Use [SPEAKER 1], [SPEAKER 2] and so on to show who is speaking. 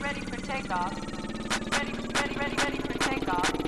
[SPEAKER 1] Ready for takeoff. Ready, ready, ready, ready for takeoff.